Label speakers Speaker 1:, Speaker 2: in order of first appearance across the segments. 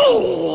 Speaker 1: Oh!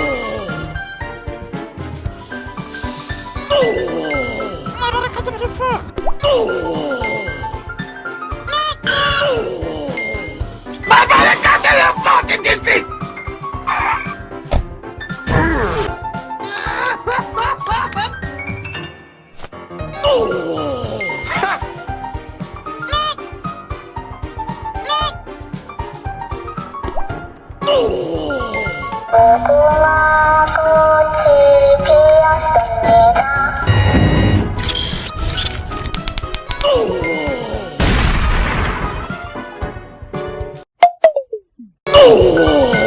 Speaker 2: Oh,
Speaker 3: Oh!